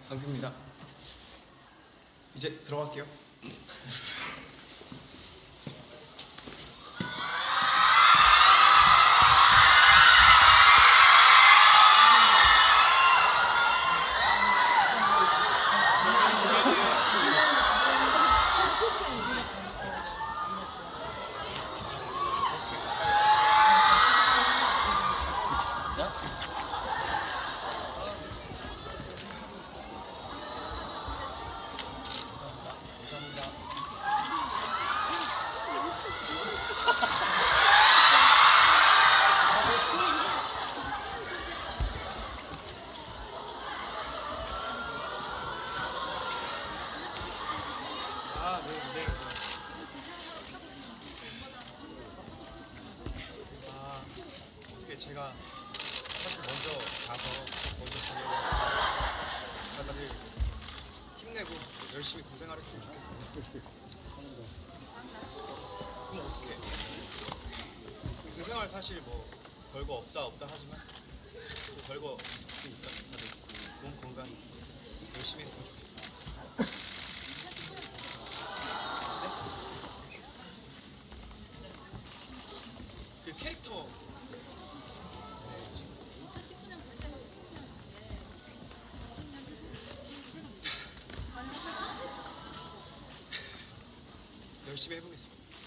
상규입니다. 이제 들어갈게요.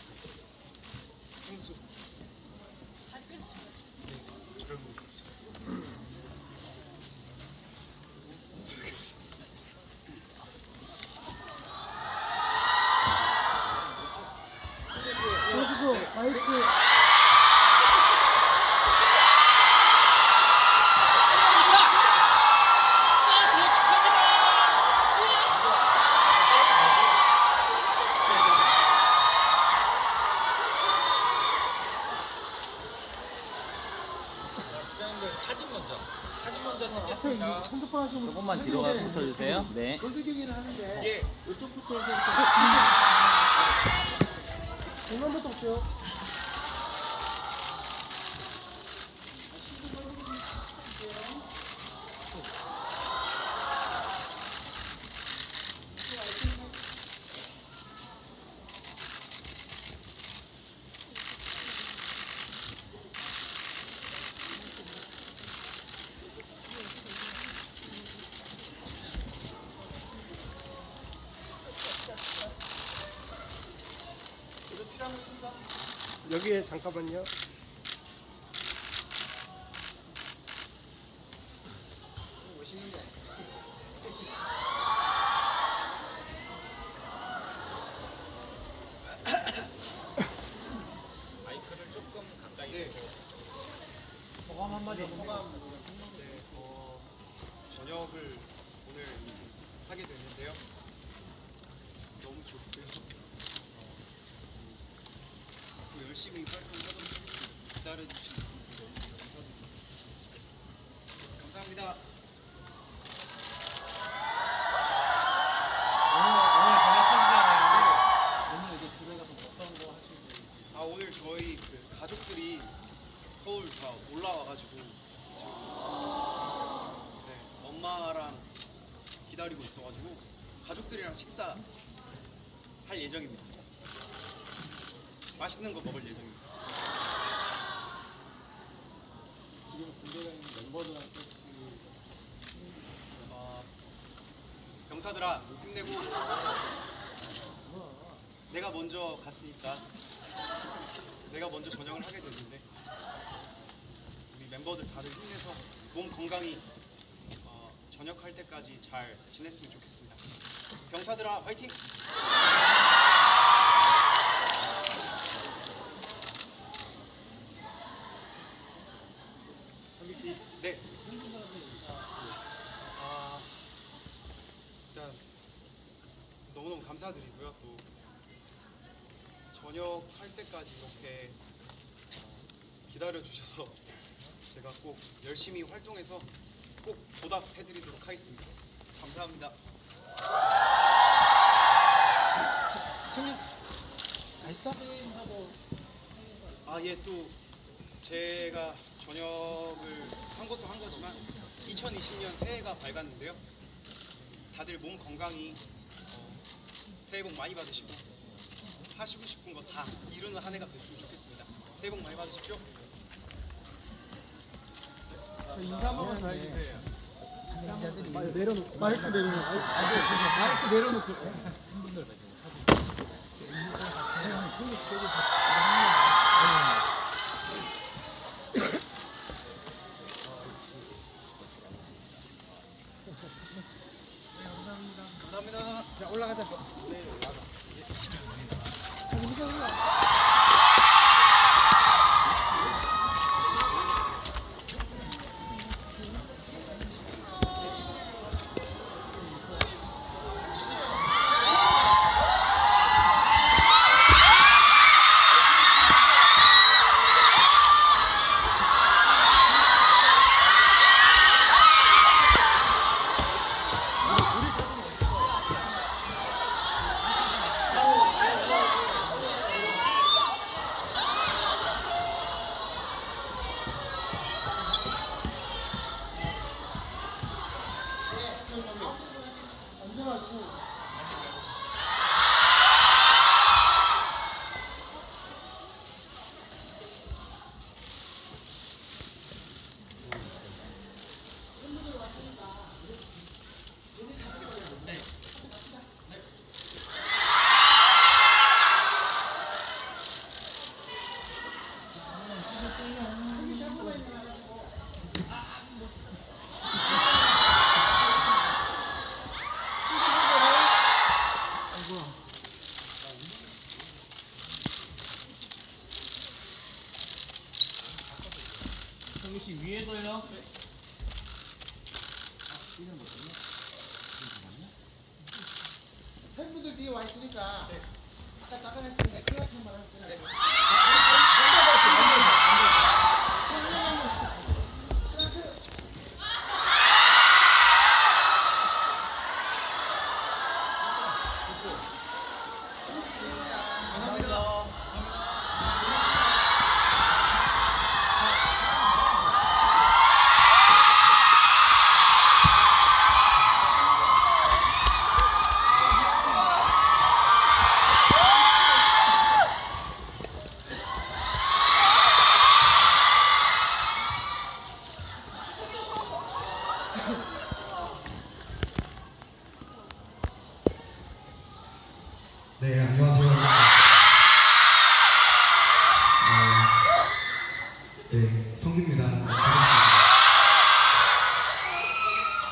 해보겠습니다. 행수. 네, 그런 거 있습 여기에 잠깐만요 저녁을 오늘 하게 됐는데요. 너무 좋고요. 열심히 활동하도록 하겠습니다. 기다려주신 분들 너무 감사드립니다. 감사합니다. 아 오늘 저희 그 가족들이 서울 다 올라와가지고 지금 네, 엄마랑 기다리고 있어가지고 가족들이랑 식사 할 예정입니다. 맛있는 거 먹을 예정입니다. 지금 군대가 있는 멤버들한테 어, 병사들아 힘내고 내가 먼저 갔으니까 내가 먼저 전역을 하게 됐는데 우리 멤버들 다들 힘내서 몸 건강히 어, 전역할 때까지 잘 지냈으면 좋겠습니다. 병사들아 화이팅! 네. 아, 일단 너무너무 감사드리고요. 또 전역할 때까지 이렇게 어, 기다려 주셔서 제가 꼭 열심히 활동해서 꼭 보답해드리도록 하겠습니다. 감사합니다. 승리 맛있어? 아, 예, 또 제가 전역을 한 것도 한 거지만 2020년 새해가 밝았는데요. 다들 몸 건강히 어, 새해 복 많이 받으시고 하시고 싶은 거 다 이루는 한 해가 됐으면 좋겠습니다. 새해 복 많이 받으십시오. 마이크 내려놓고. 마이크 내려놓고. 감사합니다. 자, 올라가자.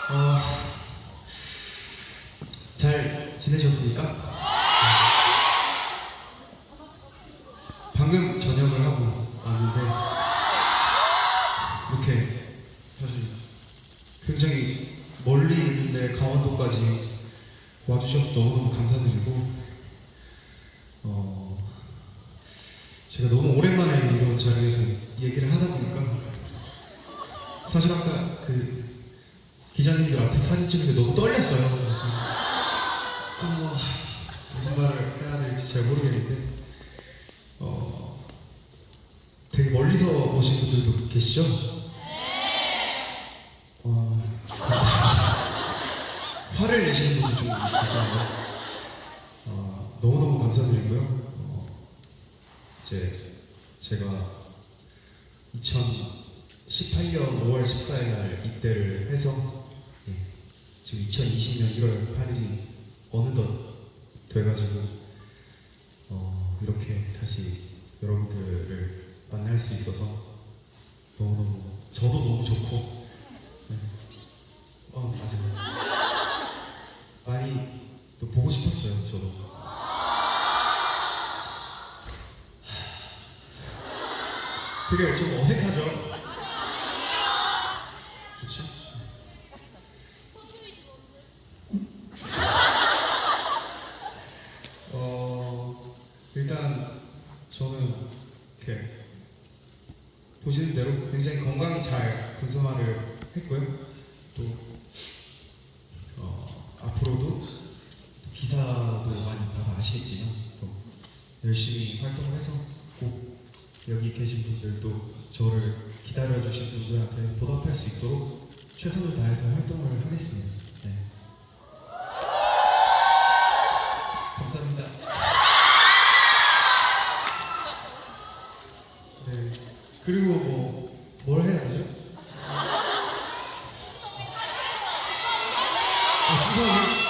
어, 잘 지내셨습니까? 방금 저녁을 하고 왔는데, 이렇게 사실 굉장히 멀리 있는데 강원도까지 와주셔서 너무너무 감사드리고, 어, 제가 너무 오랜만에 이런 자리에서 얘기를 하다 보니까 사실 아까 그 기자님들 앞에 사진 찍는데 너무 떨렸어요. 그래서 어, 무슨 말을 해야 될지 잘 모르겠는데 어, 되게 멀리서 오신 분들도 계시죠? 어, 감사합니다. 화를 내시는 분들 좀 계시네요. 어, 너무너무 감사드리고요. 어, 이제 제가 2018년 5월 14일 날 입대를 해서 예, 지금 2020년 1월 8일이 어느덧 돼가지고 어, 이렇게 다시 여러분들을 만날 수 있어서 너무너무 저도 너무 좋고 네. 어, 맞아요. 많이 또 보고 싶었어요, 저도. 되게 좀 어색하죠? 그렇죠? 어, 일단 저는 이렇게 보시는 대로 굉장히 건강히 잘 군생활을 했고요. 또 어, 앞으로도 기사도 많이 봐서 아시겠지만 또 열심히 활동을 해서 꼭 여기 계신 분들도 저를 기다려주신 분들한테 보답할 수 있도록 최선을 다해서 활동을 하겠습니다. 네. 시선이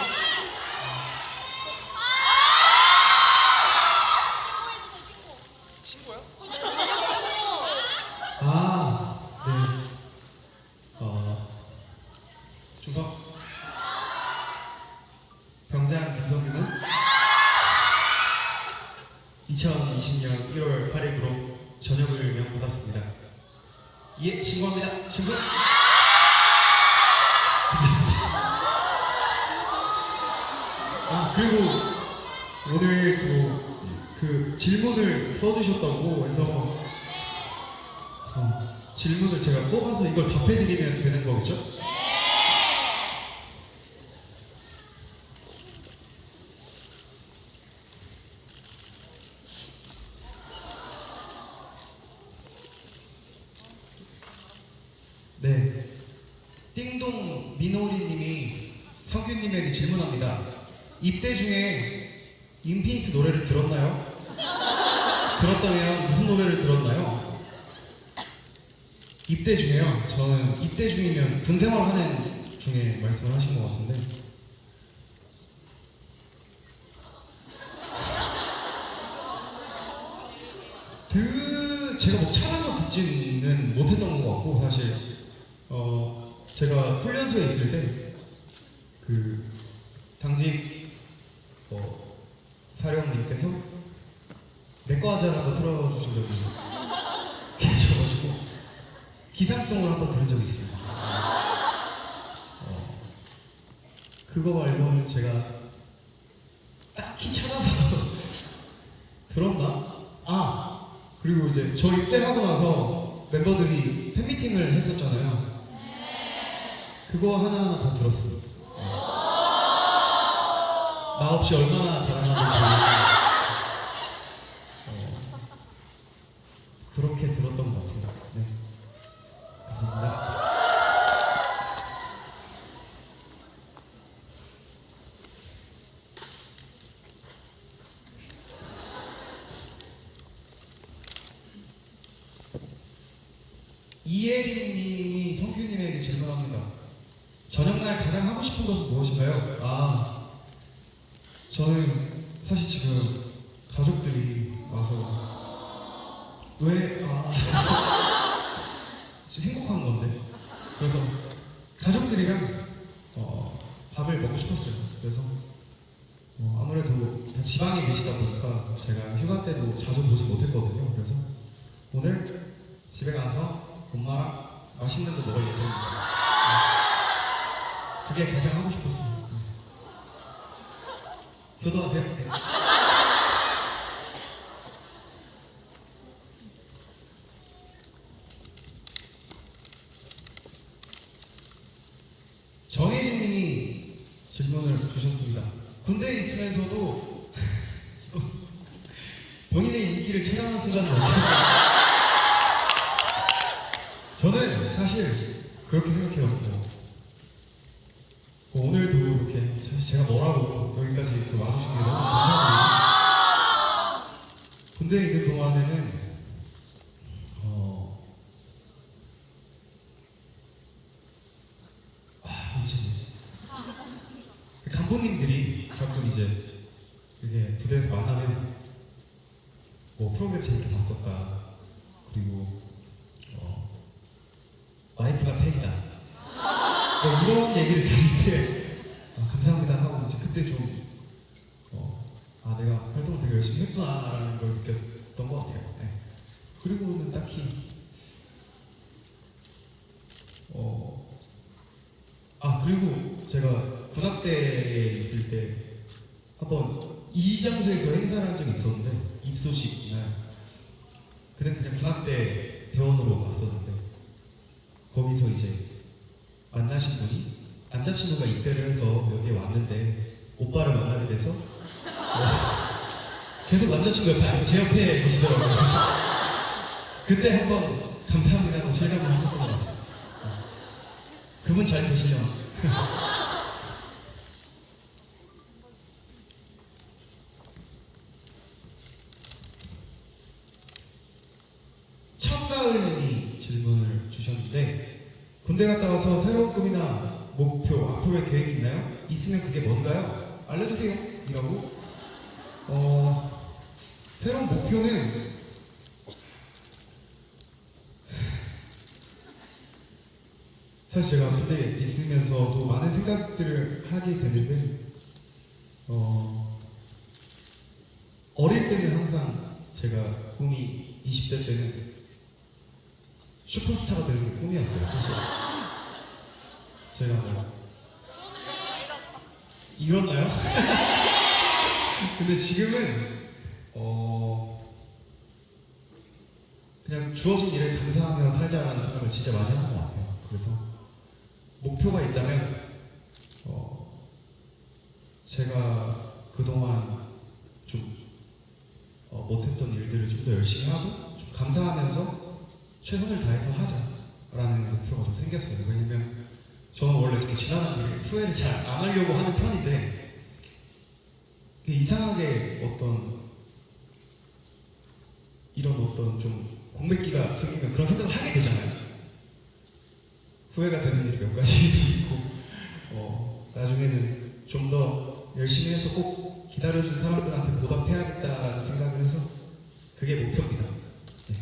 친구요? 아, 네. 어, 주석. 병장 김성규는 2020년 1월 8일부로 전역을 명받았습니다. 예, 신고합니다. 충성! 아, 그리고 오늘 또 그 질문을 써주셨다고 해서 어, 질문을 제가 뽑아서 이걸 답해드리면 되는 거겠죠? 네. 띵동 민호리님이 성규님에게 질문합니다. 입대 중에 인피니트 노래를 들었나요? 들었다면 무슨 노래를 들었나요? 입대 중에요. 저는 입대 중이면 군 생활 하는 중에 말씀을 하신 것 같은데. 드 제가 뭐 찾아서 듣지는 못했던 것 같고 사실 어 제가 훈련소에 있을 때 그 당직 어, 사령님께서 내과 하자 한번 틀어주신 적이 계셔가지고 기상송을 한번 들은 적이 있습니다. 어, 그거 말고는 제가 딱히 찾아서 들었나? 아 그리고 이제 저 입대하고 나서 멤버들이 팬미팅을 했었잖아요. 그거 하나하나 다 들었습니다. 나 없이 얼마나 잘하는지 어, 그렇게 들었던 것 같아요. 네. 감사합니다. 이혜린님이 성규님에게 질문합니다. 저녁날 가장 하고 싶은 것은 무엇인가요? 아, 저는 사실 지금 가족들이 와서 왜, 아, 행복한 건데. 그래서 가족들이랑 어, 밥을 먹고 싶었어요. 그래서 어, 아무래도 다 지방에 계시다 보니까 제가 휴가 때도 자주 보지 못했거든요. 그래서 오늘 집에 가서 엄마랑 맛있는 거 먹을 예정입니다. 네. 그게 가장 하고. 네. 효도하세요. 네. 정혜진님이 질문을 주셨습니다. 군대에 있으면서도 본인의 인기를 체감한 순간은 없어요. 저는 사실 그렇게 생각해요. 뭐, 뭐 오늘도 이렇게 사실 제가 뭐라고 여기까지 그 와주신 게 너무 감사합니다. 군대에 있는 동안에는 어, 아, 어쩌지? 간부님들이 가끔 이제 이게 부대에서 만나면 뭐 프로그램 재밌게 봤었다. 그리고 어, 와이프가 팬이다. 뭐 이런 얘기를 들을 때 아, 감사합니다 하고 이제 그때 좀 어, 아 내가 활동을 되게 했구나라는 걸 느꼈던 것 같아요. 네. 그리고는 딱히 어, 아 그리고 제가 군악대에 있을 때 한번 이 장소에서 행사를 한 적이 있었는데 입소식 날 그때 그냥 군악대 대원으로 갔었는데 거기서 이제 만나신 분이 남자친구가 입대를 해서 여기에 왔는데 오빠를 만나게 돼서 어, 계속 남자친구 옆에 아니고 제 옆에 계시더라고요. 그때 한 번 감사합니다 하고 실감을 했었던 것 같아요. 어. 그분 잘 계시면 청가을님이 질문을 주셨는데 군대 갔다 와서 새로운 꿈이나 목표, 앞으로의 계획이 있나요? 있으면 그게 뭔가요? 알려주세요. 이라고. 어, 새로운 목표는 사실 제가 그때 있으면서도 많은 생각들을 하게 되는데 어, 어릴 때는 항상 제가 꿈이 20대 때는 슈퍼스타가 되는 게 꿈이었어요 사실 제가 뭐 이뤘나요? 근데 지금은 어 그냥 주어진 일에 감사하며 살자라는 생각을 진짜 많이 하는 것 같아요 그래서 목표가 있다면 어, 제가 그동안 좀 어, 못했던 일들을 좀 더 열심히 하고 좀 감사하면서 최선을 다해서 하자라는 목표가 좀 생겼어요. 왜냐면 저는 원래 이렇게 지나간 일에 후회를 잘 안 하려고 하는 편인데 이상하게 어떤 이런 어떤 좀 공백기가 생기면 그런 생각을 하게 되잖아요. 후회가 되는 일이 몇 가지도 있고 어, 나중에는 좀 더 열심히 해서 꼭 기다려준 사람들한테 보답해야겠다라는 생각을 해서 그게 목표입니다. 네.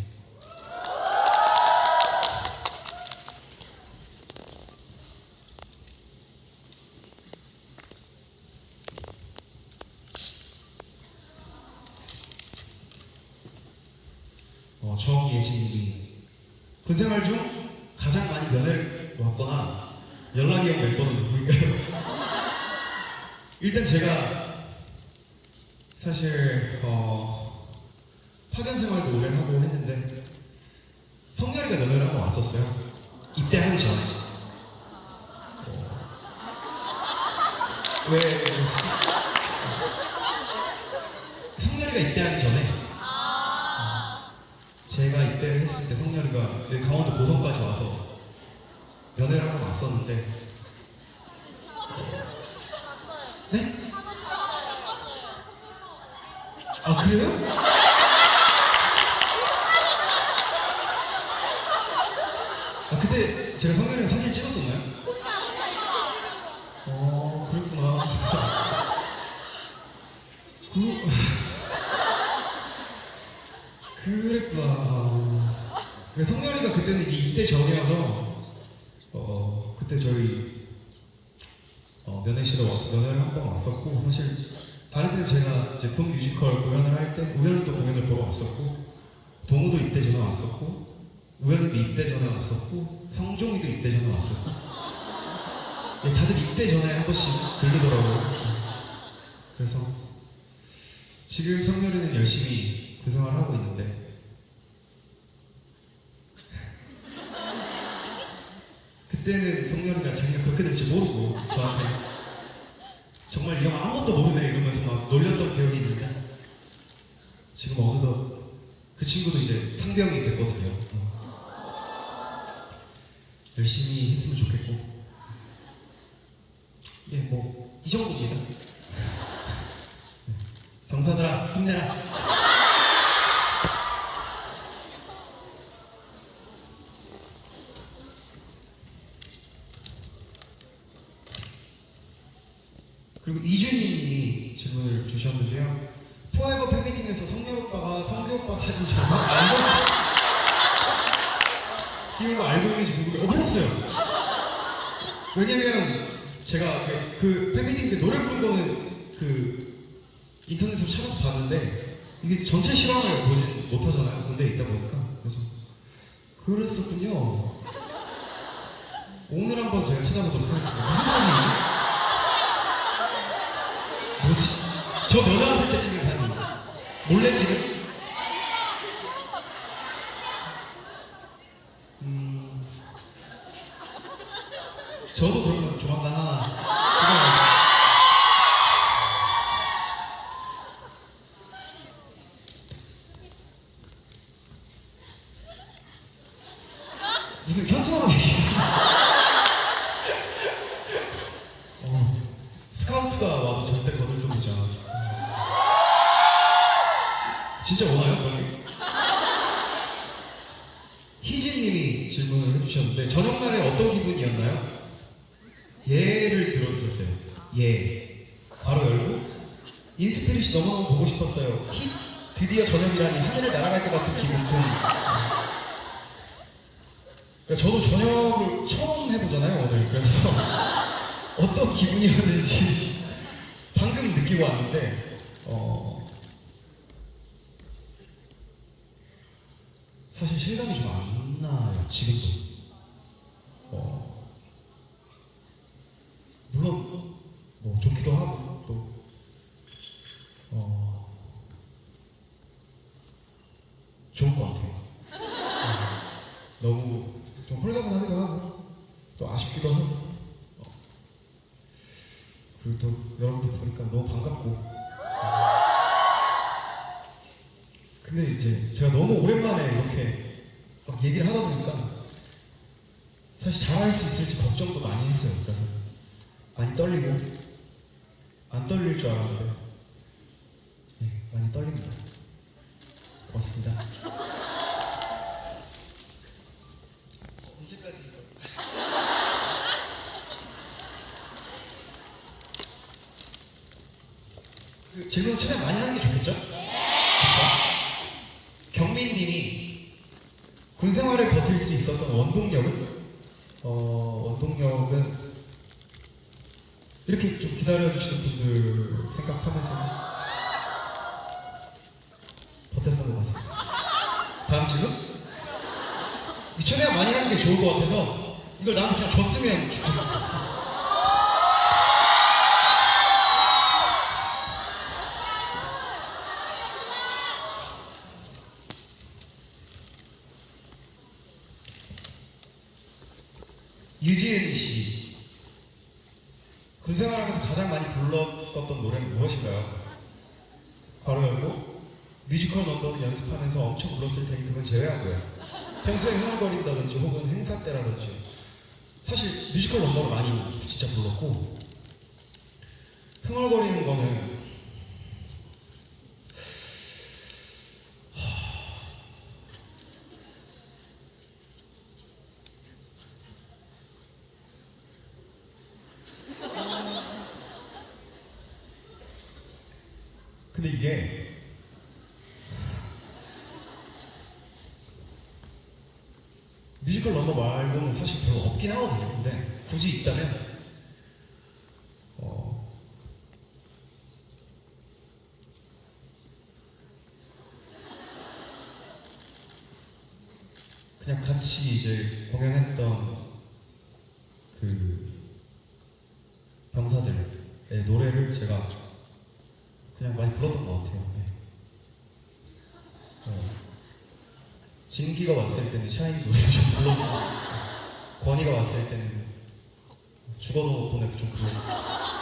어, 정예진님이 군생활 중 가장 많이 면회를 왔거나 연락이 온 멤버는 누구인가요? 일단 제가 사실 어, 파견 생활도 오래 하고 했는데 성렬이가 면회를 한번 왔었어요. 네? 아 그래요? 아 그때 제가 성렬이랑 사진 찍었었나요? 어 그랬구나 그, 그랬구나 그래 성렬이가 그때는 이제 입대 전이어서 어 그때 저희 어, 면회실에 와서 면회를 한 번 왔었고 사실 다른 때는 제가 군 뮤지컬 공연을 할 때 우연히도 공연을 보러 왔었고 동우도 입대 전에 왔었고 우연히도 입대 전에 왔었고 성종이도 입대 전에 왔었고. 예, 다들 입대 전에 한 번씩 들르더라고요. 그래서 지금 성렬이는 열심히 그 생활을 하고 있는데 그때는 성렬이가 자기가 그렇게 될지 모르고 저한테 정말 이 형 아무것도 모르네 이러면서 막 놀렸던 기억이 있는데 지금 어느덧 그 친구도 이제 상병이 됐거든요. 어. 열심히 했으면 좋겠고 예, 뭐이 정도입니다. 네. 병사들아 힘내라. 그리고 이준희님이 질문을 주셨는데요. 포에버 팬미팅에서 성렬 오빠가 성규 오빠 사진 정말 알고 띄운 거 알고 있는지 누구 어 몰랐어요. 왜냐면 제가 그, 그 팬미팅 때 노래 부른 거는 그 인터넷으로 찾아서 봤는데 이게 전체 실황을 보지 못하잖아요. 군대에 있다 보니까 그래서 그랬었군요. 오늘 한번 제가 찾아보도록 하겠습니다. 무슨 사진이지? 뭐지? 저 면회 왔을 때 찍은 사진 몰래 찍은? 음 저도 그러면 조만간 하나 찍어야겠다. 무슨 현수막 얘기야 어, 스카우트가 와도 절대 거들떠보지 않았어 진짜 오나요? 거기? 희진님이 질문을 해주셨는데 저녁날에 어떤 기분이었나요? 예를 들어주셨어요. 예. 괄호 열고 인스피릿이 너무너무 보고 싶었어요. 히, 드디어 저녁이라니 하늘을 날아갈 것 같은 기분 등. 그러니까 저도 저녁을 처음 해보잖아요 오늘 그래서 어떤 기분이었는지 방금 느끼고 왔는데 어, 사실 실감이 좀 안 나요 지금도 어, 물론 뭐 좋기도 하고 또 어, 좋은 것 같아요 너무 좀 홀가분하기도 하고 또 아쉽기도 하고 어. 그리고 또 여러분들 보니까 너무 반갑고 어. 근데 이제 제가 너무 오랜만에 이렇게 막 얘기를 하다 보니까 사실 잘할 수 있을지 걱정도 많이 했어요 그래서 많이 떨리고 안 떨릴 줄 알았는데 네, 많이 떨립니다 고맙습니다 언제까지 그 질문 최대한 많이 하는 게 좋겠죠? 그렇죠? 경민님이 군 생활을 버틸 수 있었던 원동력은 어 원동력은 이렇게 좀 기다려주시는 분들 생각하면서 버텼던 것 같습니다. 다음 질문? 최대한 많이 하는 게 좋을 것 같아서 이걸 나한테 그냥 줬으면 바로 열고 뮤지컬 넘버를 연습하면서 엄청 불렀을 테니 그건 제외하고요. 평소에 흥얼거린다든지 혹은 행사 때라든지 사실 뮤지컬 넘버를 많이 진짜 불렀고 흥얼거리는 거는 근데 이게 뮤지컬 넘버 말고는 사실 별로 없긴 하거든요. 근데 굳이 있다면 어, 그냥 같 이 이제 공연했던 그 병사들의 노래를 제가 그냥 많이 불렀던 것 같아요. 네. 어, 진기가 왔을 때는 샤인 노래 좀 불렀고 권희가 왔을 때는 죽어도 보내도 좀 불렀고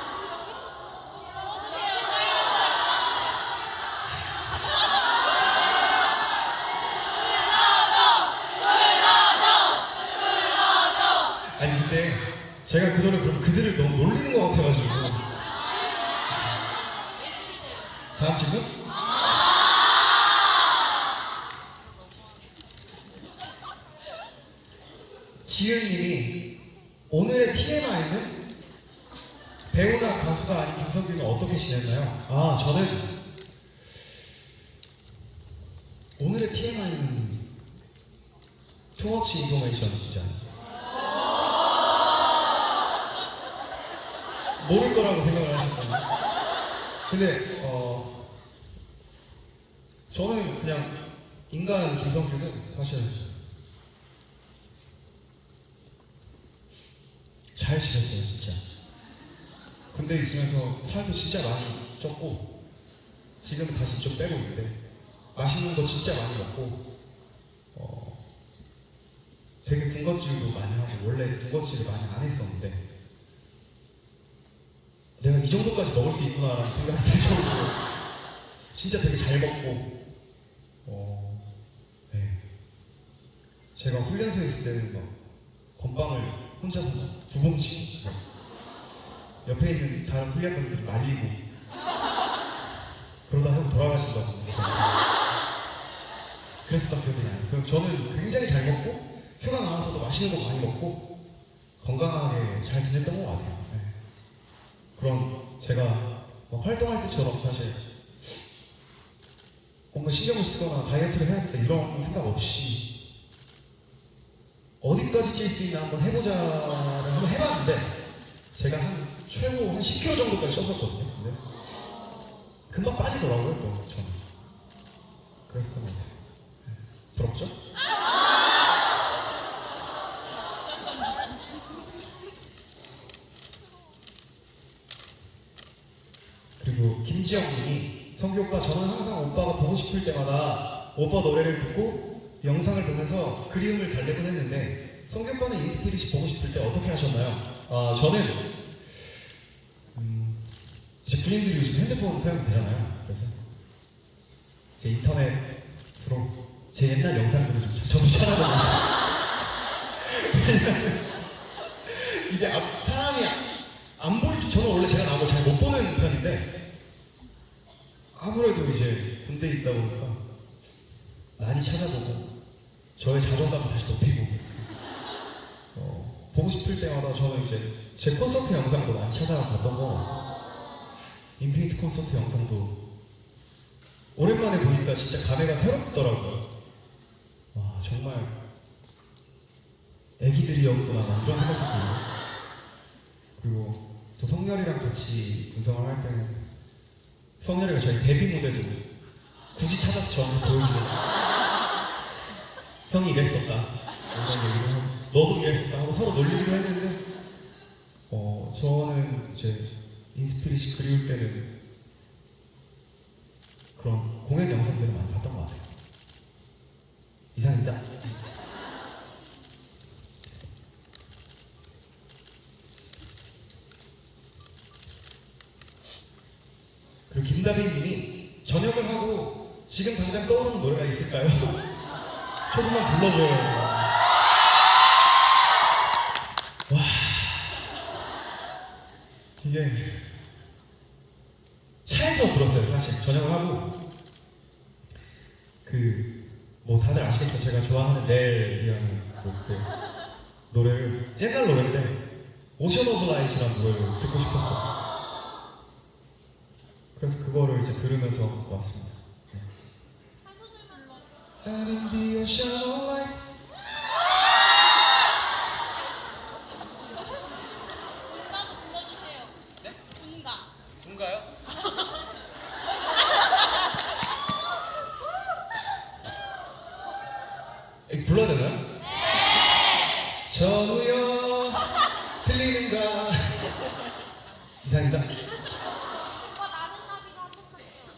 아니 근데 제가 그 노래 그럼 그들을 너무 놀리는 것 같아가지고 다음 질문? 지은님이 오늘의 TMI는 배우나 가수가 아닌 김석규는 어떻게 지냈나요? 아 저는 오늘의 TMI는 투머치 인포메이션 진짜 모를 거라고 생각을 하셨거든요. 근데 어 저는 그냥 인간 김성규는 사실 잘 지냈어요 진짜. 군대 있으면서 살도 진짜 많이 쪘고 지금 다시 좀 빼고 있는데 맛있는 거 진짜 많이 먹고 어 되게 군것질도 많이 하고 원래 군것질을 많이 안 했었는데 정도까지 먹을 수 있구나라는 생각이 들 정도로 진짜 되게 잘 먹고 어, 네. 제가 훈련소에 있을 때는 막 건빵을 혼자서 두 봉치 옆에 있는 다른 훈련병들이 말리고 그러다 형 돌아가신 거거든요 그랬었던 기억이 나요 그럼 저는 굉장히 잘 먹고 휴가 나와서도 맛있는 거 많이 먹고 건강하게 잘 지냈던 것 같아요. 네. 그런 제가 막 활동할 때처럼 사실 뭔가 신경을 쓰거나 다이어트를 해야겠다 이런 생각 없이 어디까지 찔 수 있나 한번 해보자를 한번 해봤는데 제가 한 최고 한 10kg 정도까지 쪘었거든요. 근데 금방 빠지더라고요 또 저는. 것 같아요. 네. 부럽죠? 그리고 김지영님이 성규 오빠 저는 항상 오빠가 보고 싶을 때마다 오빠 노래를 듣고 영상을 보면서 그리움을 달래곤 했는데 성규 오빠는 인스피릿이 보고 싶을 때 어떻게 하셨나요? 아 저는 음, 이제 군인들이 요즘 핸드폰 사용 되잖아요. 그래서 제 인터넷으로 제 옛날 영상들을 좀 저도 찾아보면서 이게 앞- 사람이 안줄 저는 원래 제가 나온 걸잘 못 보는 편인데 아무래도 이제 군대에 있다 보니까 많이 찾아보고 저의 자존감을 다시 높이고 어, 보고 싶을 때마다 저는 이제 제 콘서트 영상도 많이 찾아봤던 거 인피니트 콘서트 영상도 오랜만에 보니까 진짜 감회가 새롭더라고요. 와 정말 애기들이었구나 막 이런 생각도 들고 그리고 또 성렬이랑 같이 구성을 할 때는 성렬이가 저희 데뷔 무대도 굳이 찾아서 저한테 보여주면서 형이 이랬었다 이런 얘기를 하고 너도 이랬었다 하고 서로 놀리기로 했는데 어 저는 이제 인스피릿이 그리울 때는 그런 공연 영상들을 많이 봤던 것 같아요 이상입니다 그리고 김다빈님이 저녁을 하고 지금 당장 떠오르는 노래가 있을까요? 조금만 불러줘요. 와 이게 차에서 들었어요 사실 저녁을 하고 그 뭐 다들 아시겠죠 제가 좋아하는 넬이라는 그, 그 노래를 옛날 노래인데 Ocean of Light라는 노래를 듣고 싶었어요. 그래서 그거를 이제 들으면서 왔습니다. And in the ocean of light. 군가도 불러주세요. 네? 군가. 군가요? 이거 불러야 되나요? 네. 전우여 들리는가? 이상입니다. 오빠 나는 나비가 한복할게요.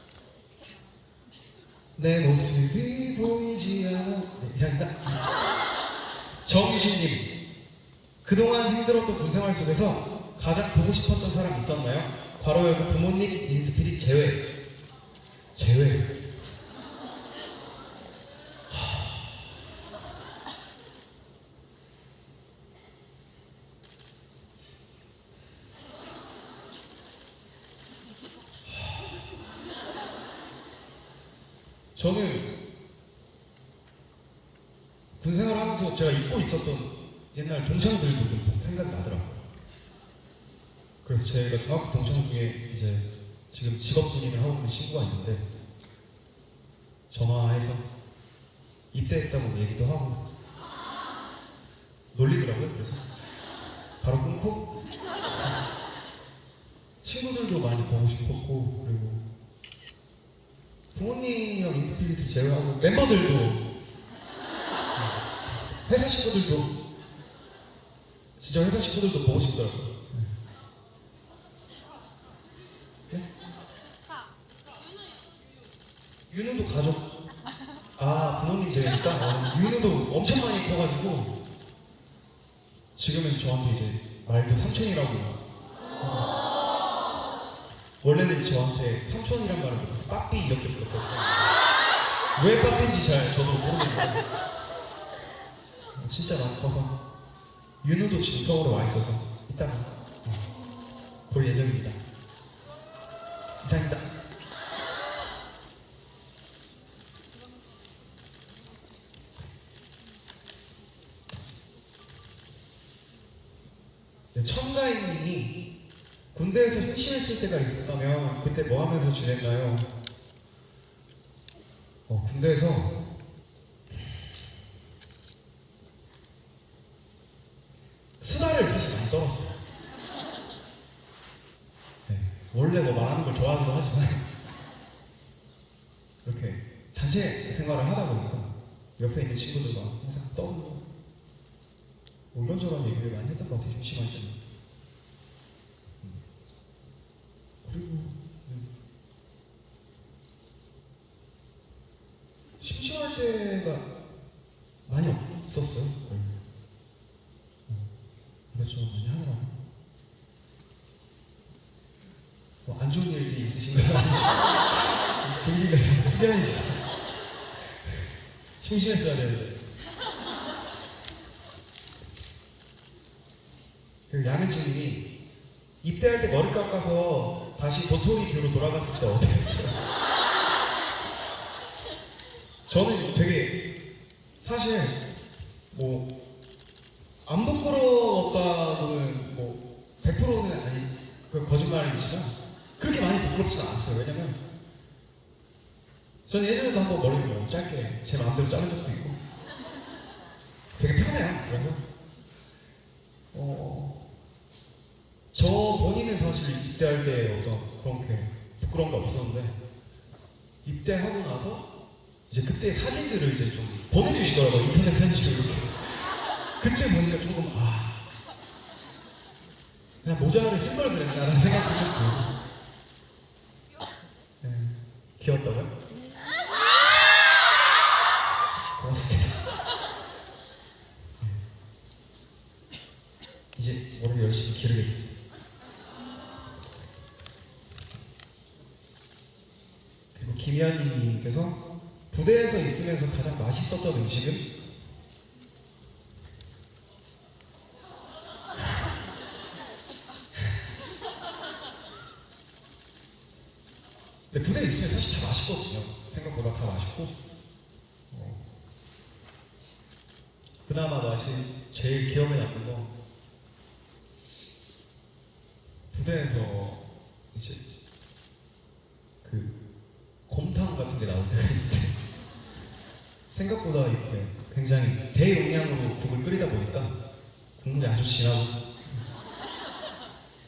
내 모습이 보이지 않아. 네, 이상입니다. 정유진님, 그동안 힘들었던 군생활 속에서 가장 보고 싶었던 사람 있었나요? 괄호 열고 부모님 인스피릿 제외. 제외. 저는 군생활 하면서 제가 입고 있었던 옛날 동창들도 좀 생각이 나더라고요. 그래서 제가 중학교 동창 중에 이제 지금 직업 군인을 하고 있는 친구가 있는데 전화해서 입대했다고 얘기도 하고 놀리더라고요. 그래서 바로 끊고 친구들도 많이 보고 싶었고 그리고 부모님이랑 인스피릿을 제외하고 멤버들도 회사 식구들도 진짜 회사 식구들도 보고 싶더라고요. 네? 자, 윤우도 가족. 아 부모님 되니까 어, 윤우도 엄청 많이 커가지고 지금은 저한테 이제 말도 삼촌이라고. 어. 원래는 저한테 삼촌이란 말을 못해서 빠삐 이렇게 불렀거든요. 왜 깎은지 잘 저도 모르겠는데. 진짜 나빠서 윤우도 지금 서울에 와 있어서 이따가 볼 예정입니다. 이상입니다. 네, 청가인님이 군대에서 행실했을 때가 있었다면 그때 뭐 하면서 지냈나요? 어, 군대에서 수다를 사실 많이 떨었어요. 네, 원래 뭐 말하는 걸 좋아하기도 하지만 이렇게 단체 생활을 하다 보니까 옆에 있는 친구들과 항상 떠들고 뭐 이런저런 얘기를 많이 했던 것 같아요. 심심할 때는. 음. 그리고 음, 심심할 때가 많이 없었어요. 거의. 음, 이것저것 많이 하느라. 뭐안 좋은 일이 있으신 건 아니죠? 숙연히 심심했어야 되는데. 그 양은진님이 입대할 때 머리 깎아서 다시 도토리 뷰로 돌아갔을 때 어땠어요? 저는 되게 사실 뭐 안 부끄러웠다고는 뭐 100%는 아니 그 거짓말이지만 그렇게 많이 부끄럽지는 않았어요. 왜냐면 저는 예전에도 한번 머리를 뭐 짧게 제 마음대로 자른 적도 있고 되게 편해요. 그래서 어, 저 본인은 사실 입대할 때 어떤 그런 게 부끄러운 게 없었는데 입대하고 나서 이제 그때 사진들을 이제 좀 보내주시더라고요 인터넷 편지로 이렇게 그때 보니까 조금 아 그냥 모자를 쓴 걸 그랬나라는 생각도 좀 들고 네, 귀엽다고요? 맛있었던 음식은 근데 부대에 있으면 사실 다 맛있거든요. 생각보다 다 맛있고. 어. 그나마 맛이 제일 기억에 남는 건 부대에서 이제 그 곰탕 같은 게 나올 때가 있는데 생각보다 이렇게 굉장히 대용량으로 국을 끓이다 보니까 국물이 아주 진하고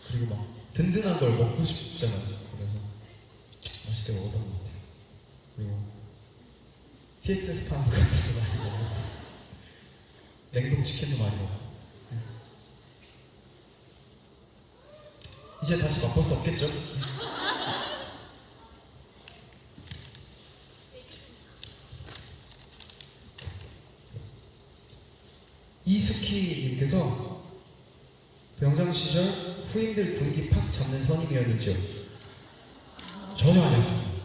그리고 막 든든한 걸 먹고 싶잖아요. 그래서 맛있게 먹었던 것 같아요. 그리고 PXS 판 같은 거 많이 먹고 많이 먹고 네. 이제 다시 맛볼 수 없겠죠? 이스키님께서 병장 시절 후임들 분위기 팍 잡는 선임이었는지요? 전혀 아니었습니다.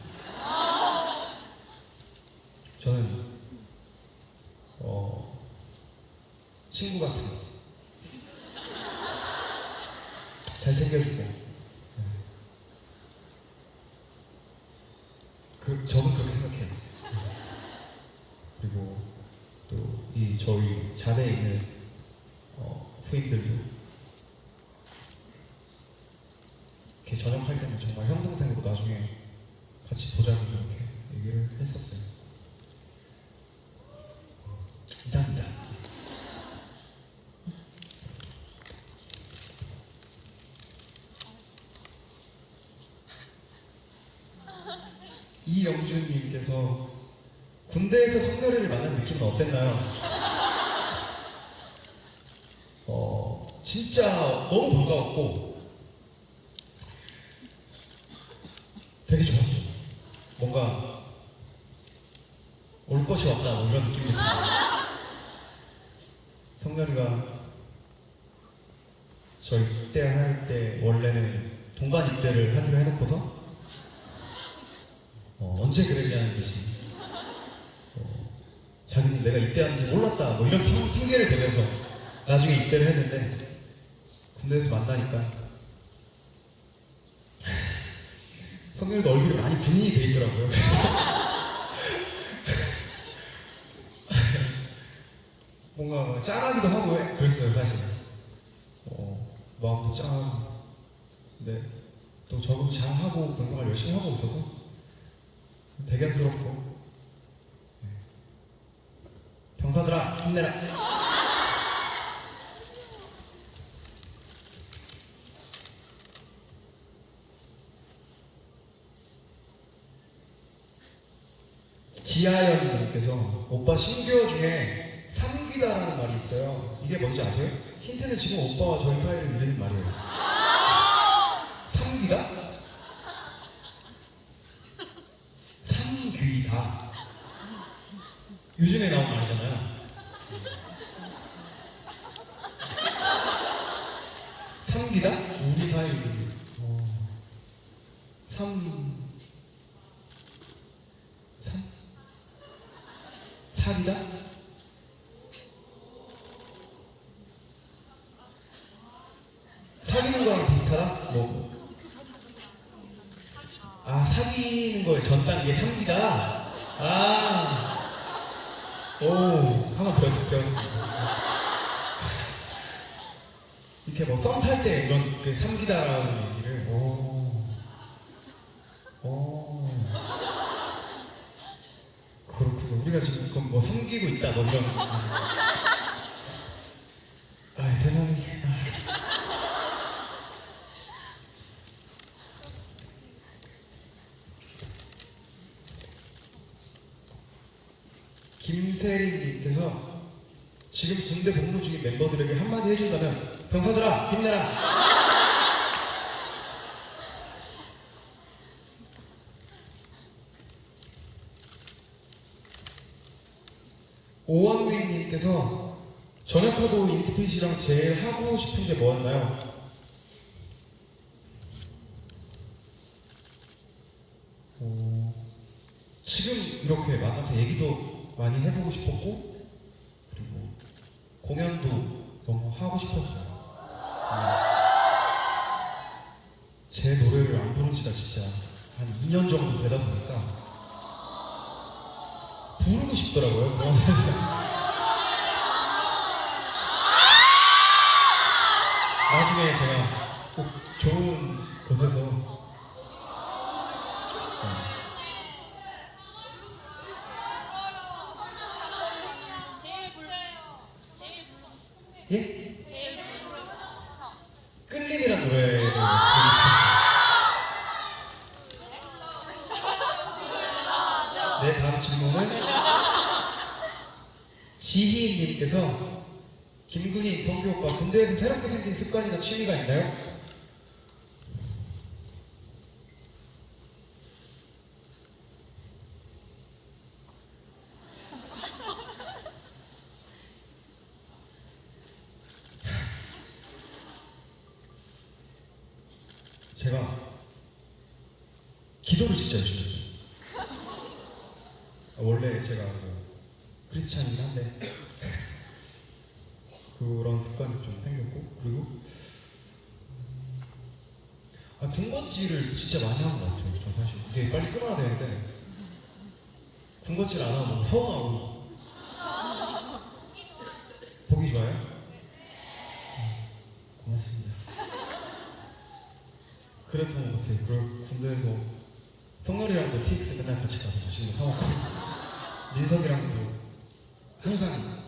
저는 친구 같은 잘 챙겨주고 네. 그 저는 그렇게 생각해요. 네. 그리고 또 이 저희 자대에 있는 어, 후임들도 이렇게 전역할 때는 정말 형 동생으로 나중에 같이 보자고 이렇게 얘기를 했었어요. 이상입니다. 이영준님께서 군대에서 성렬이를 만난 느낌은 어땠나요? 어, 진짜 너무 반가웠고 되게 좋았어요. 뭔가 올 것이 없다 뭐 이런 느낌이 들어요. 성렬이가 저 입대할 때 원래는 동반 입대를 하기로 해놓고서 어, 언제 그랬냐는 듯이 어, 자기는 내가 입대하는지 몰랐다 뭐 이런 핑, 핑계를 대면서 나중에 입대를 했는데 군대에서 만나니까 성렬도 얼굴이 많이 분인이 돼 있더라고요. 뭔가 뭐 짠하기도 하고 해- 그랬어요 사실. 어, 마음도 짠하고 근데 또 적응 잘 하고 분석을 열심히 하고 있어서 대견스럽고 네. 병사들아 힘내라 지하연님께서 오빠 신규어 중에 삼귀다라는 말이 있어요. 이게 뭔지 아세요? 힌트는 지금 오빠와 저희 사이를 이르는 말이에요. 삼귀다? 삼귀다. 요즘에 나온 말이잖아요. 삼귀다? 우리 사이를 이르는. 어. 삼... 삼? 사귀다? 사귀는 거랑 비슷하다? 뭐? 아 사귀는 거의 전 단계 사귀다? 아, 오, 하나 배웠, 배웠습니다. 이렇게 뭐 썸 탈 때 이런 그 삼기다라는 얘기를, 오, 오. 그렇군요. 우리가 지금 그럼 뭐 이런. 아 세상에. 아. 김세린님께서 지금 군대 복무 중인 멤버들에게 한마디 해준다면 병사들아 힘내라. 오원빈님께서 전역하고 인스피시랑 제일 하고 싶은 게 뭐였나요? 어, 지금 이렇게 만나서 얘기도 많이 해보고 싶었고 그리고 공연도 너무 하고 싶었어요. 음. 제 노래를 안 부른 지가 진짜 한 2년 정도 되다 보니까 취미가 있나요? 제가 기도를 진짜 열심히 했어요. 아, 원래 제가 그 크리스찬이긴 한데 그런 습관이 좀 생겼고 그리고 아, 군것질을 진짜 많이 한 것 같아요. 저 사실 이게 빨리 끊어야 되는데 군것질 안 너무 서운하고 보기 좋아요? 음, 고맙습니다. 그랬던 것 같아요. 그리고 군대에서 성렬이랑도 PX 맨날 같이 가서 맛있는 거 사먹고 민석이랑도 항상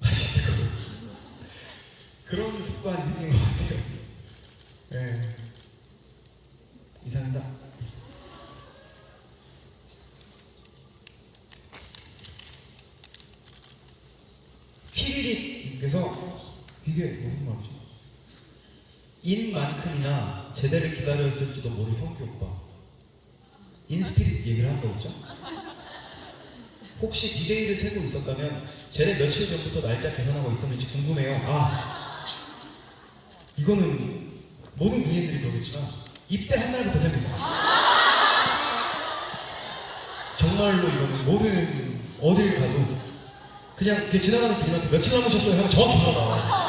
맛있는 거 그런 습관이 생긴 것 같아요. 네. 이상입니다. 피리릿님께서 이게 무슨 말이지? 인만큼이나 제대를 기다렸을지도 모를 성규 오빠 인스피릿 얘기를 한 거였죠? 혹시 디데이를 세고 있었다면 제대 며칠 전부터 날짜 계산하고 있었는지 궁금해요. 아 이거는 모든 군인들이 그러겠지만 입대 한 날부터 셉니다. 정말로 이거는 모든 어딜 가도 그냥 지나가는 분한테 며칠 남으셨어요? 하면 정확히 나와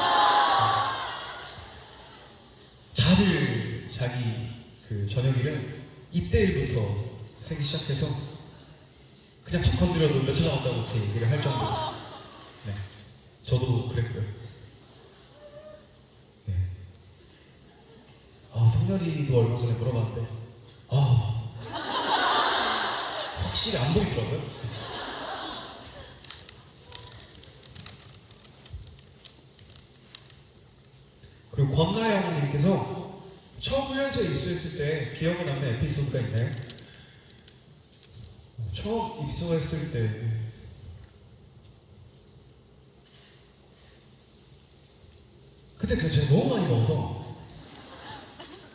저녁일을 입대일부터 세기 시작해서 그냥 툭 건드려도 며칠 남았다고 이렇게 얘기를 할 정도로 네 저도 그랬고요 네. 아 성렬 성설이도 얼마 전에 물어봤는데 아 확실히 안 보이더라고요. 그리고 권나 영님께서 처음 훈련소에 입소했을 때 기억에 남는 에피소드가 있나요? 처음 입소했을 때 그때 그 제가 너무 많이 먹어서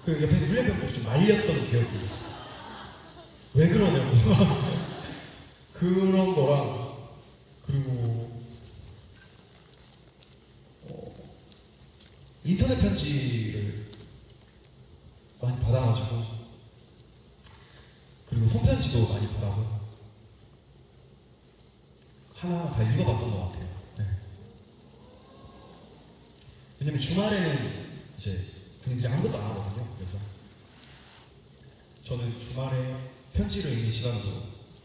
그 옆에 훈련병들이 좀 말렸던 기억이 있어. 왜 그러냐고 그런 거랑 그리고 어, 인터넷 편지를 많이 받아가지고 그리고 손편지도 많이 받아서 하나 다 읽어봤던 것 같아요. 네. 왜냐면 주말에는 이제 분들이 아무것도 안 하거든요. 그래서 저는 주말에 편지를 읽는 시간으로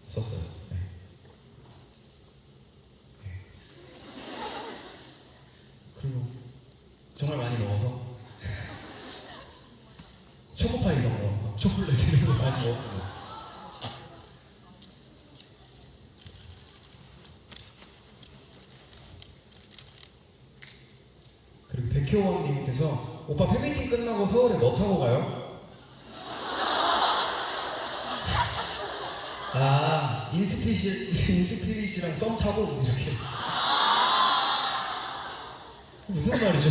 썼어요. 네. 네. 그리고 정말 많이 먹어서 초코파이 이런 거, 초콜릿 이런 거 많이 먹었고 백효원님께서 오빠 팬미팅 끝나고 서울에 뭐 타고 가요? 아 인스피릿 인스피릿이랑 썸 타고 이렇게 무슨 말이죠?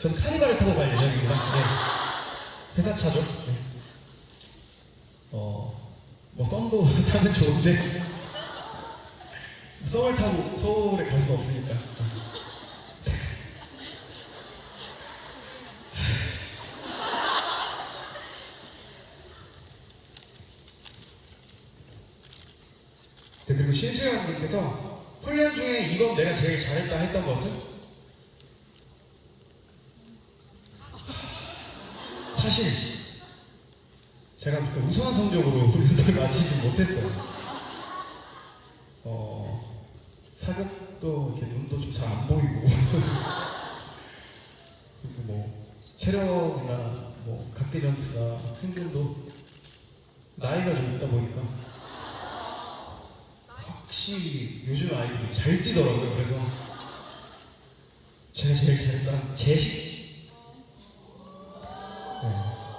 전 카니발을 타고 갈 예정입니다. 네. 회사 차죠. 네. 어, 뭐 썸도 타면 좋은데 썸을 타고 서울에 갈 수가 없으니까. 네, 그리고 신수영 님께서 훈련 중에 이건 내가 제일 잘했다 했던 것은? 사실 제가 그 우수한 성적으로 훈련을 마치지 못했어요. 어, 사격도 이렇게 눈도 좀 잘 안 보이고 그리고 뭐 체력이나 뭐 각계 전투나 행동도 나이가 좀 있다 보니까 확실히 요즘 아이들이 잘 뛰더라고요. 그래서 제가 제일 잘했던 제식. 네.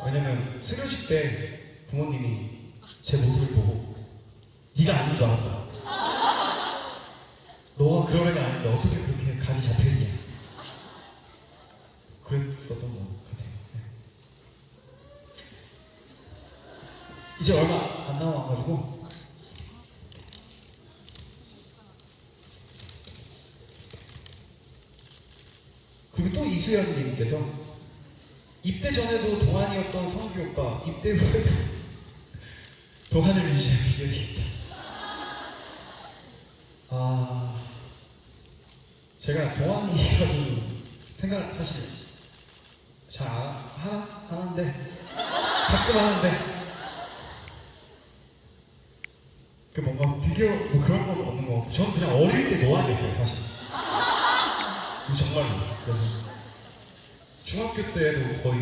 왜냐면 수료식 때 부모님이 제 모습을 보고 네가 아닌 줄 알았다. 너가 그런 애가 아닌데 어떻게 그렇게 각이 잡혀있냐. 그랬었던 것 같아요. 네. 이제 얼마 안 남아가지고 그리고 또 이수연님께서 입대 전에도 동안이었던 성규 오빠 입대 후에도 동안을 유지한 기억이 있다. 아 제가 동안이라고 생각 사실 잘 하는데 가끔 하는데 그 뭔가 비교 뭐 그런 건 없는 것 같고 저는 그냥 어릴 때 노안이었어요 사실. 정말로 그래서 중학교 때도 거의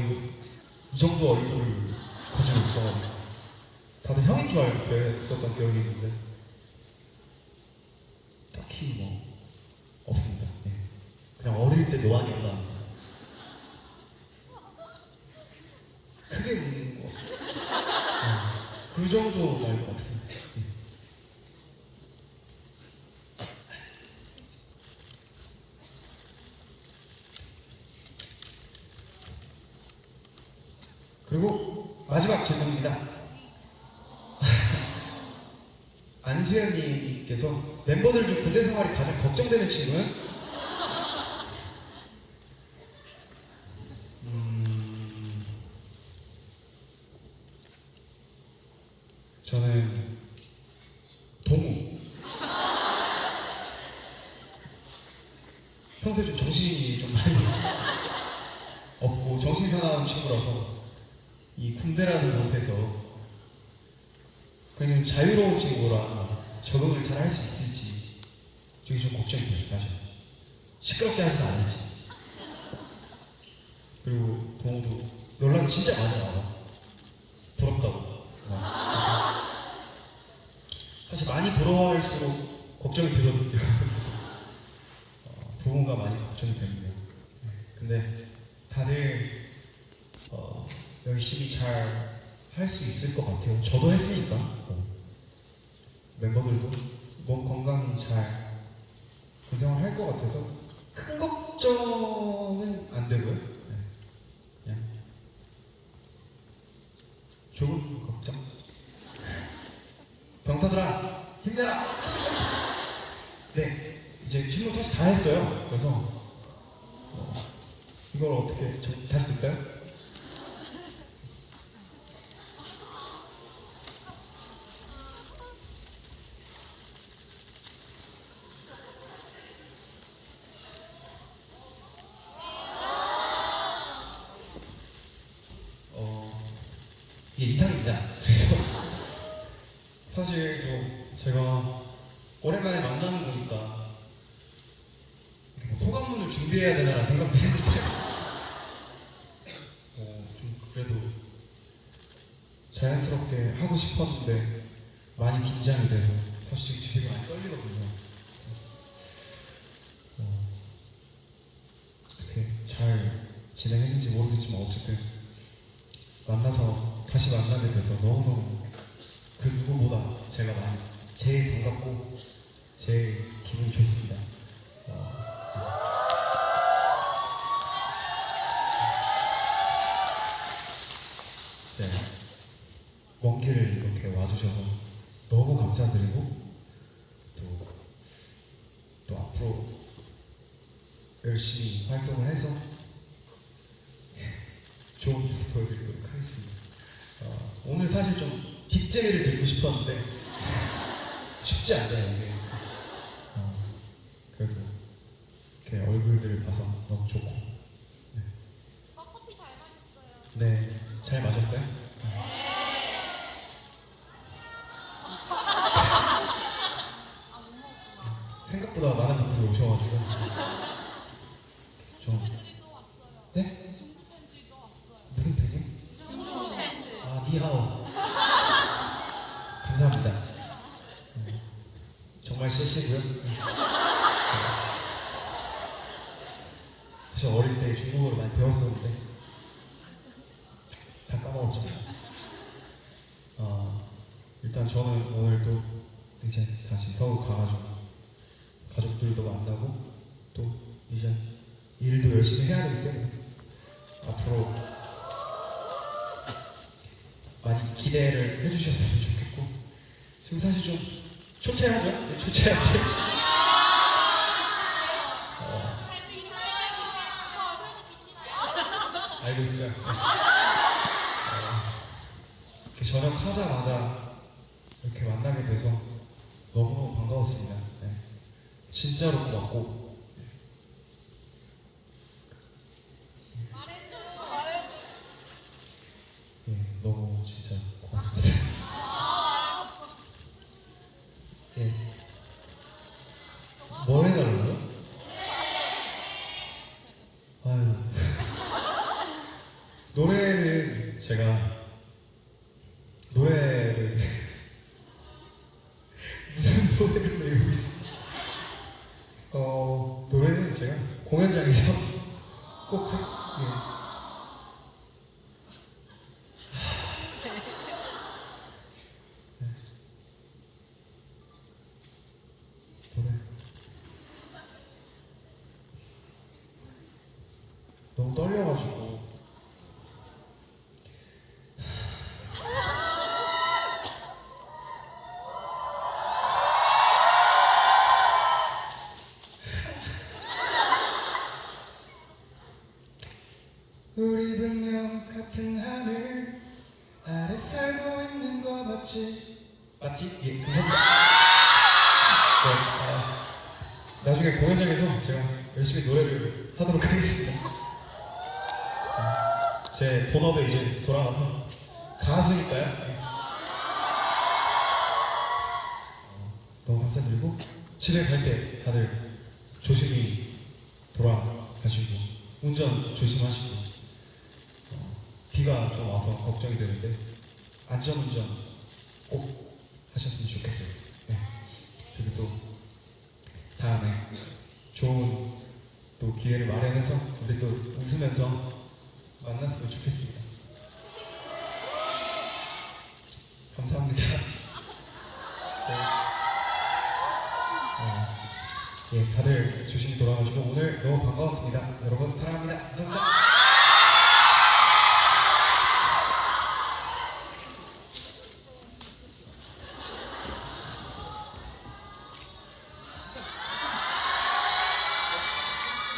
이 정도 얼굴을 가지고 있어가지고 다들 형인 줄 알고 그랬었던 기억이 있는데 딱히 뭐 없습니다. 네. 그냥 어릴 때 노안이었다. 크게 웃는 거. 네. 그 정도 말인 것 같습니다. 네. 그리고 마지막 질문입니다. 안수현님께서 멤버들 중 군대 생활이 가장 걱정되는 친구는? 음, 저는 동우. 평소에 좀 정신이 좀 많이 없고 정신 사나운 친구라서 이 군대라는 곳에서 그냥 자유로운 친구라 적응을 잘 할 수 있을지 저게 좀 걱정이 사실 시끄럽게 하진 않을지 그리고 동호도 연락이 진짜 많이 와요. 부럽다고. 와. 사실 많이 부러워할수록 걱정이 되거든요. 그래서 어, 부모가 많이 걱정이 됩니다. 네. 근데 다들 어, 열심히 잘 할 수 있을 것 같아요. 저도 했으니까 어. 멤버들도 몸 건강히 잘 고생을 할 것 같아서 큰 걱정은 안 되고요. 네. 그냥 좋은 걱정. 병사들아 힘내라. 네 이제 질문 사실 다 했어요. 그래서 어, 이걸 어떻게 저, 다시 듣까요? 어, 이게 이상입니다. 그래서 사실 뭐 제가 오랜만에 만나는 거니까 뭐 소감문을 준비해야 되나라는 생각도 했는데 어, 좀 그래도 자연스럽게 하고 싶었는데 많이 긴장이 돼서 사실 되게 많이 떨리거든요. 어, 어떻게 잘 진행했는지 모르겠지만 어쨌든 만나서 다시 만나게 돼서 너무너무 그 누구보다 제가 많이 제일 반갑고 제일 기분이 좋습니다. 어, 네. 먼 길을 이렇게 와주셔서 너무 감사드리고 또, 또 앞으로 열심히 활동을 해서 좋은 모습 보여드리도록 하겠습니다. 어, 오늘 사실 좀 빅제이를 드리고 싶었는데 쉽지 않아요 이게. 어, 그래도 이렇게 얼굴들 봐서 너무 좋고. 어, 커피 잘 마셨어요. 네, 잘 마셨어요? 생각보다 많은 분들이 오셔가지고 좀. 네? 무슨 팬이? 아, 니하오. 정말 실시고요. 사실 어릴 때 중국어를 많이 배웠었는데 다 까먹었죠. 아, 일단 저는 오늘 또 이제 다시 서울 가가지고 가족들도 만나고 또 이제 일도 열심히 해야 되기 때문에 앞으로 많이 기대를 해주셨으면 좋겠고 지금 사실 좀 초췌하죠? 네, 초췌하죠? 어, 알겠어요. 어, 이렇게 전역하자마자 이렇게 만나게 돼서 너무너무 반가웠습니다. 네. 진짜로 고맙고